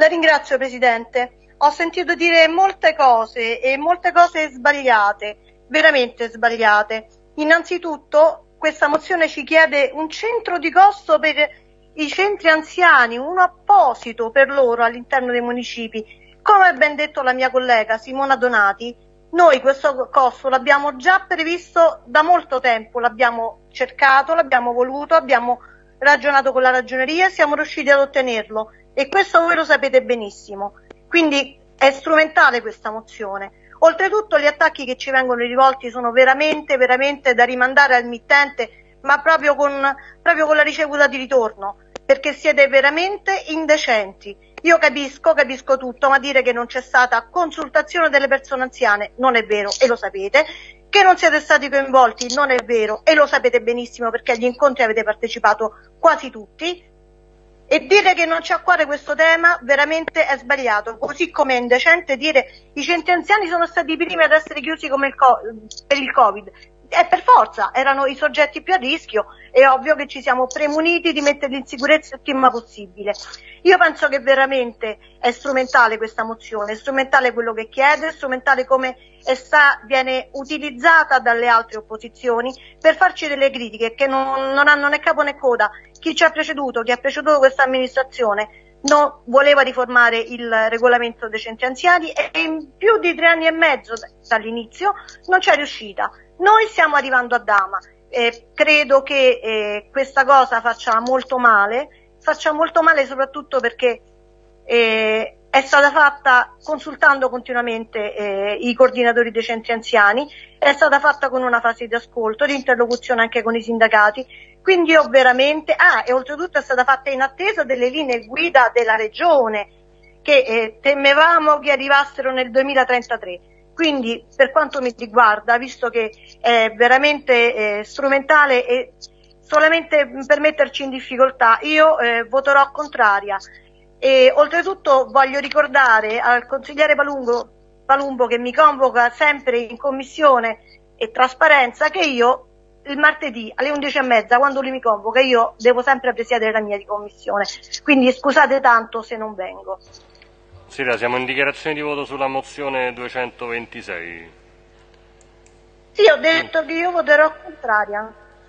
La ringrazio Presidente. Ho sentito dire molte cose e molte cose sbagliate, veramente sbagliate. Innanzitutto questa mozione ci chiede un centro di costo per i centri anziani, uno apposito per loro all'interno dei municipi. Come ha ben detto la mia collega Simona Donati, noi questo costo l'abbiamo già previsto da molto tempo, l'abbiamo cercato, l'abbiamo voluto, abbiamo ragionato con la ragioneria e siamo riusciti ad ottenerlo e questo voi lo sapete benissimo. Quindi è strumentale questa mozione. Oltretutto gli attacchi che ci vengono rivolti sono veramente, veramente da rimandare al mittente, ma proprio con, proprio con la ricevuta di ritorno, perché siete veramente indecenti. Io capisco, capisco tutto, ma dire che non c'è stata consultazione delle persone anziane non è vero e lo sapete. Che non siete stati coinvolti non è vero e lo sapete benissimo perché agli incontri avete partecipato quasi tutti. E dire che non c'è a cuore questo tema veramente è sbagliato, così come è indecente dire i centri anziani sono stati i primi ad essere chiusi il per il Covid. E per forza, erano i soggetti più a rischio, è ovvio che ci siamo premuniti di metterli in sicurezza il prima possibile. Io penso che veramente è strumentale questa mozione, è strumentale quello che chiede, è strumentale come sta, viene utilizzata dalle altre opposizioni per farci delle critiche che non, non hanno né capo né coda. Chi ci ha preceduto, chi ha preceduto questa amministrazione non voleva riformare il regolamento dei centri anziani e in più di tre anni e mezzo dall'inizio non c'è riuscita. Noi stiamo arrivando a Dama e credo che eh, questa cosa faccia molto male, faccia molto male soprattutto perché eh, è stata fatta consultando continuamente eh, i coordinatori dei centri anziani, è stata fatta con una fase di ascolto, di interlocuzione anche con i sindacati, quindi io veramente, ah, e oltretutto è stata fatta in attesa delle linee guida della regione, che eh, temevamo che arrivassero nel 2033. Quindi per quanto mi riguarda, visto che è veramente eh, strumentale e solamente per metterci in difficoltà, io eh, voterò contraria. E oltretutto voglio ricordare al consigliere Palumbo, Palumbo che mi convoca sempre in commissione e trasparenza che io il martedì alle 11.30 quando lui mi convoca io devo sempre presiedere la mia di commissione quindi scusate tanto se non vengo Sira, siamo in dichiarazione di voto sulla mozione 226. Sì, ho detto che io voterò contraria.